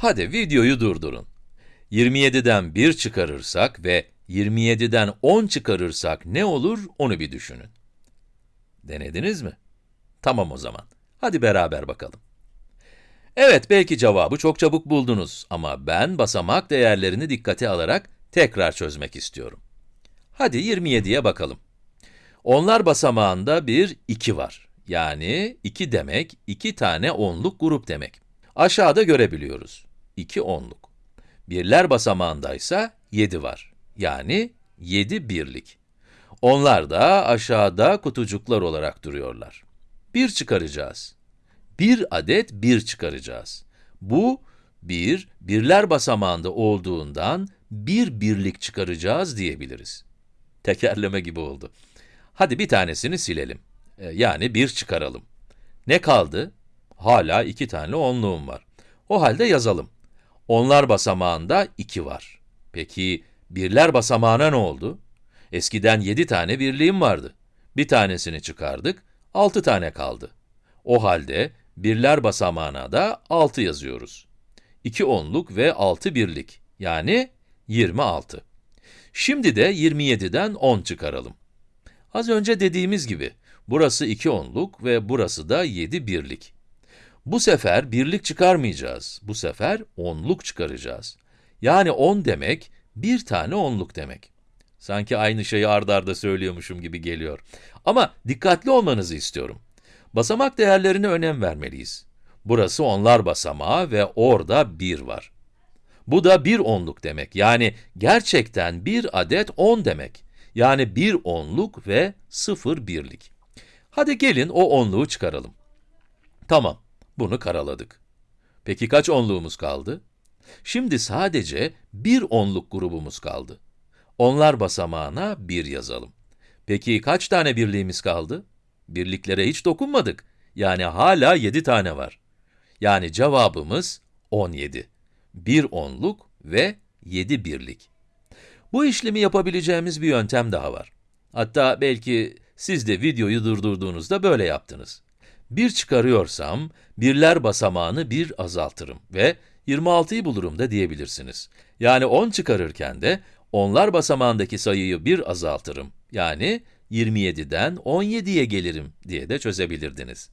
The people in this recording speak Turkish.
Hadi videoyu durdurun. 27'den 1 çıkarırsak ve 27'den 10 çıkarırsak ne olur onu bir düşünün. Denediniz mi? Tamam o zaman. Hadi beraber bakalım. Evet, belki cevabı çok çabuk buldunuz ama ben basamak değerlerini dikkate alarak tekrar çözmek istiyorum. Hadi 27'ye bakalım. Onlar basamağında bir 2 var. Yani 2 demek, 2 tane onluk grup demek. Aşağıda görebiliyoruz. 2 onluk. Birler basamağındaysa 7 var. Yani 7 birlik. Onlar da aşağıda kutucuklar olarak duruyorlar. 1 çıkaracağız. Bir adet 1 çıkaracağız. Bu, bir, birler basamağında olduğundan bir birlik çıkaracağız diyebiliriz. Tekerleme gibi oldu. Hadi bir tanesini silelim. Ee, yani 1 çıkaralım. Ne kaldı? Hala iki tane onluğum var. O halde yazalım. Onlar basamağında 2 var. Peki, birler basamağına ne oldu? Eskiden 7 tane birliğim vardı. Bir tanesini çıkardık, 6 tane kaldı. O halde birler basamağına da 6 yazıyoruz. 2 onluk ve 6 birlik, yani 26. Şimdi de 27'den 10 çıkaralım. Az önce dediğimiz gibi, burası 2 onluk ve burası da 7 birlik. Bu sefer birlik çıkarmayacağız, bu sefer onluk çıkaracağız. Yani 10 demek, bir tane onluk demek. Sanki aynı şeyi ard arda söylüyormuşum gibi geliyor. Ama dikkatli olmanızı istiyorum. Basamak değerlerine önem vermeliyiz. Burası onlar basamağı ve orada 1 var. Bu da bir onluk demek. Yani gerçekten bir adet 10 demek. Yani bir onluk ve sıfır birlik. Hadi gelin o onluğu çıkaralım. Tamam, bunu karaladık. Peki kaç onluğumuz kaldı? Şimdi sadece bir onluk grubumuz kaldı. Onlar basamağına 1 yazalım. Peki kaç tane birliğimiz kaldı? Birliklere hiç dokunmadık. Yani hala 7 tane var. Yani cevabımız 17. 1 onluk ve 7 birlik. Bu işlemi yapabileceğimiz bir yöntem daha var. Hatta belki siz de videoyu durdurduğunuzda böyle yaptınız. 1 çıkarıyorsam, birler basamağını 1 azaltırım ve 26'yı bulurum da diyebilirsiniz. Yani 10 çıkarırken de onlar basamağındaki sayıyı 1 azaltırım. Yani 27'den 17'ye gelirim diye de çözebilirdiniz.